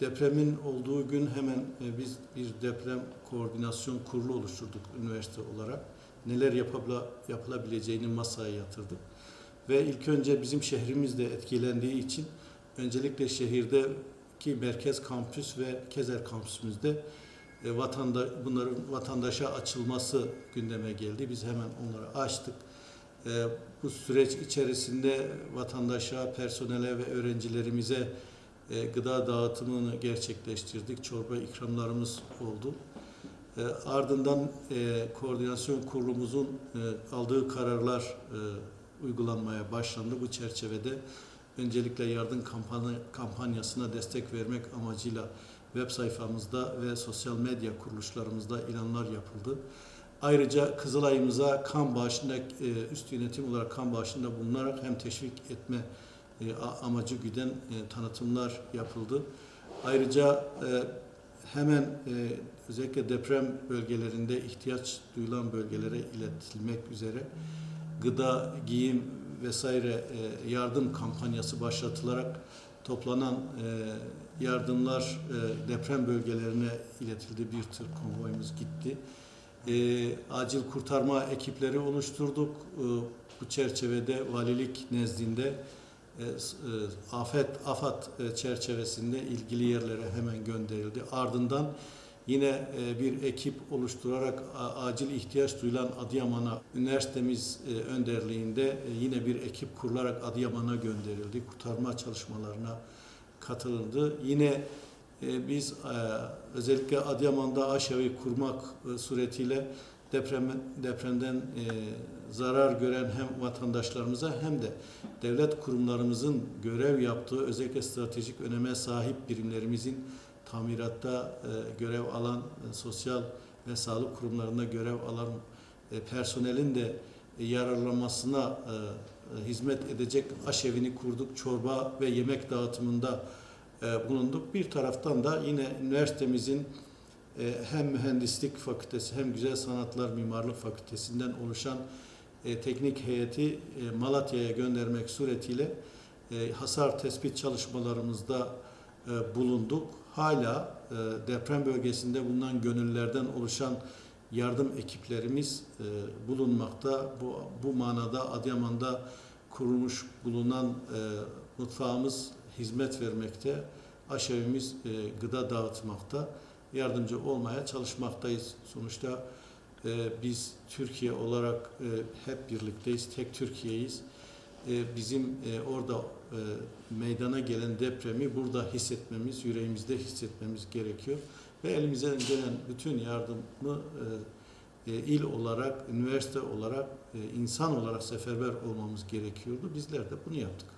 depremin olduğu gün hemen e, biz bir deprem koordinasyon kurulu oluşturduk üniversite olarak. Neler yapılabileceğini masaya yatırdık. Ve ilk önce bizim şehrimiz de etkilendiği için öncelikle şehirdeki merkez kampüs ve Kezer kampüsümüzde e, bunların vatandaşa açılması gündeme geldi. Biz hemen onları açtık. E, bu süreç içerisinde vatandaşa, personele ve öğrencilerimize e, gıda dağıtımını gerçekleştirdik. Çorba ikramlarımız oldu. E, ardından e, koordinasyon kurulumuzun e, aldığı kararlar e, uygulanmaya başlandı. Bu çerçevede öncelikle yardım kampanya, kampanyasına destek vermek amacıyla web sayfamızda ve sosyal medya kuruluşlarımızda ilanlar yapıldı. Ayrıca Kızılay'ımıza kan bağışında e, üst yönetim olarak kan bağışında bulunarak hem teşvik etme e, amacı güden e, tanıtımlar yapıldı. Ayrıca e, hemen e, özellikle deprem bölgelerinde ihtiyaç duyulan bölgelere iletilmek üzere gıda, giyim vesaire e, yardım kampanyası başlatılarak toplanan e, yardımlar e, deprem bölgelerine iletildi. Bir tır konvoyumuz gitti. E, acil kurtarma ekipleri oluşturduk. E, bu çerçevede valilik nezdinde afet afat e, çerçevesinde ilgili yerlere hemen gönderildi. Ardından yine e, bir ekip oluşturarak acil ihtiyaç duyulan Adıyaman'a üniversitemiz e, önderliğinde e, yine bir ekip kurularak Adıyaman'a gönderildi. Kurtarma çalışmalarına katılındı. Yine e, biz e, özellikle Adıyaman'da aşevi kurmak e, suretiyle deprem, depremden e, zarar gören hem vatandaşlarımıza hem de devlet kurumlarımızın görev yaptığı özellikle stratejik öneme sahip birimlerimizin tamiratta e, görev alan e, sosyal ve sağlık kurumlarında görev alan e, personelin de e, yararlanmasına e, e, hizmet edecek aşevini kurduk. Çorba ve yemek dağıtımında e, bulunduk. Bir taraftan da yine üniversitemizin hem mühendislik fakültesi hem güzel sanatlar mimarlık fakültesinden oluşan e, teknik heyeti e, Malatya'ya göndermek suretiyle e, hasar tespit çalışmalarımızda e, bulunduk. Hala e, deprem bölgesinde bulunan gönüllerden oluşan yardım ekiplerimiz e, bulunmakta. Bu, bu manada Adıyaman'da kurulmuş bulunan e, mutfağımız hizmet vermekte. Aşevimiz e, gıda dağıtmakta. Yardımcı olmaya çalışmaktayız. Sonuçta e, biz Türkiye olarak e, hep birlikteyiz. Tek Türkiye'yiz. E, bizim e, orada e, meydana gelen depremi burada hissetmemiz, yüreğimizde hissetmemiz gerekiyor. Ve elimizden gelen bütün yardımı e, e, il olarak, üniversite olarak, e, insan olarak seferber olmamız gerekiyordu. Bizler de bunu yaptık.